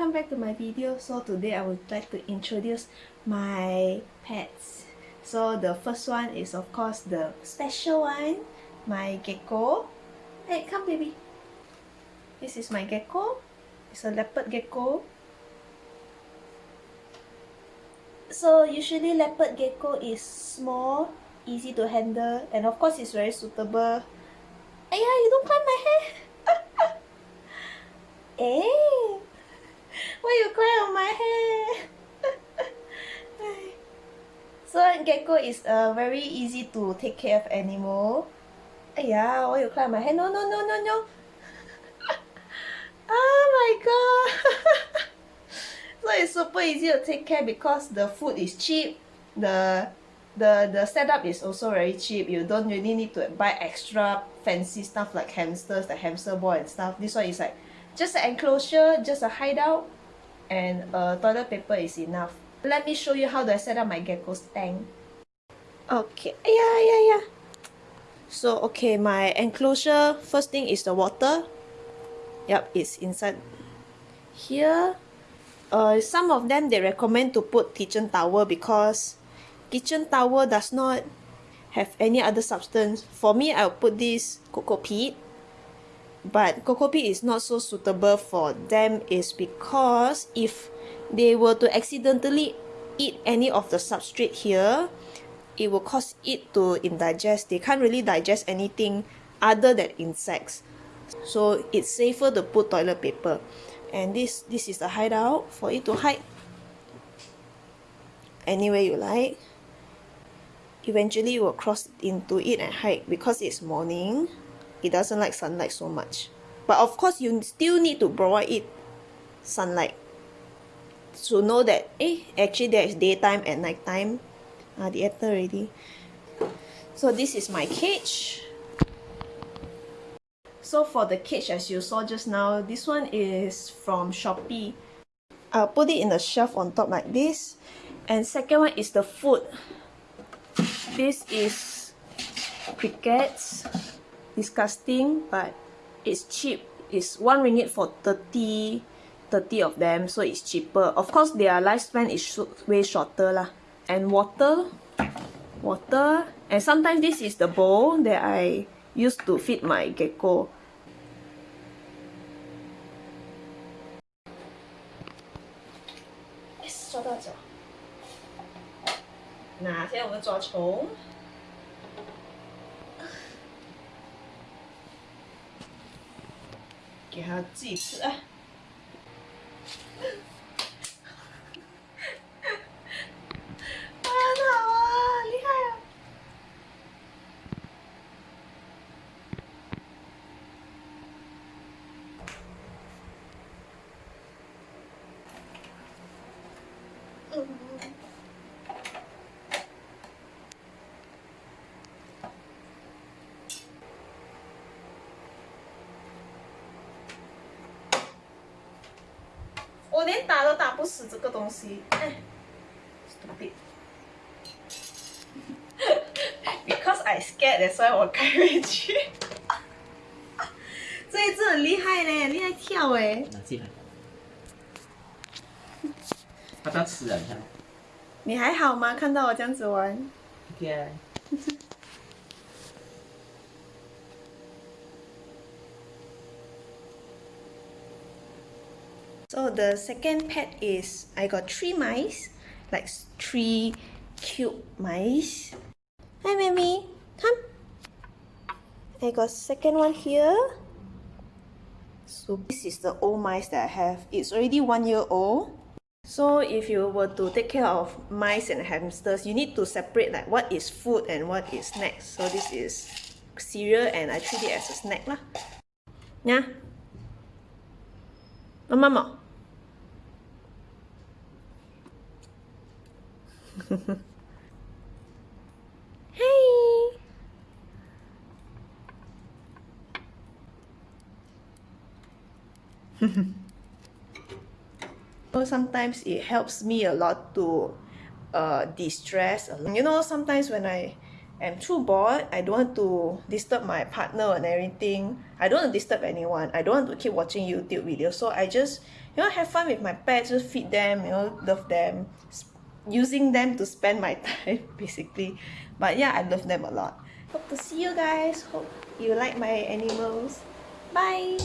welcome back to my video. So today I would like to introduce my pets. So the first one is of course the special one, my gecko. Hey, come baby. This is my gecko. It's a leopard gecko. So usually leopard gecko is small, easy to handle, and of course it's very suitable. Ayah, you don't climb my hair! eh? Why you climb on my hair? so gecko is a very easy to take care of animal. Ayah, why you climb my hair? No, no, no, no, no. oh my god. so it's super easy to take care because the food is cheap. The the the setup is also very cheap. You don't really need to buy extra fancy stuff like hamsters, the hamster ball and stuff. This one is like just an enclosure, just a hideout and uh, toilet paper is enough. Let me show you how do I set up my gecko's tank. Okay, yeah, yeah, yeah. So, okay, my enclosure, first thing is the water. Yep, it's inside here. Uh, some of them, they recommend to put kitchen towel because kitchen towel does not have any other substance. For me, I'll put this coco peat but coco peat is not so suitable for them is because if they were to accidentally eat any of the substrate here it will cause it to indigest. They can't really digest anything other than insects. So it's safer to put toilet paper. And this this is the hideout for it to hide anywhere you like. Eventually you will cross into it and hide because it's morning. It doesn't like sunlight so much. But of course you still need to provide it sunlight to know that eh actually there is daytime and nighttime ah the enter already. So this is my cage. So for the cage as you saw just now this one is from Shopee. I'll put it in a shelf on top like this. And second one is the food. This is crickets. Disgusting but it's cheap. It's one ringgit for 30 30 of them so it's cheaper. Of course their lifespan is way shorter lah and water water and sometimes this is the bowl that I use to feed my gecko yes 抓到脚那现在我们抓虫给它自己吃啊！ 我连打都打不死这个东西，哎，stupid。Because I scared, that's why 我开回去。这一只很厉害嘞，厉害跳哎。拿起来。它要吃啊，你看。你还好吗？看到我这样子玩。OK。So the second pet is I got three mice, like three cute mice. Hi, Mammy, come. I got second one here. So this is the old mice that I have. It's already one year old. So if you were to take care of mice and hamsters, you need to separate like what is food and what is snacks. So this is cereal and I treat it as a snack lah. Yeah. Mama. hey! so sometimes it helps me a lot to uh, de-stress. You know, sometimes when I am too bored I don't want to disturb my partner and everything. I don't want to disturb anyone. I don't want to keep watching youtube videos. So I just you know have fun with my pets just feed them you know love them using them to spend my time basically. But yeah I love them a lot. Hope to see you guys. Hope you like my animals. Bye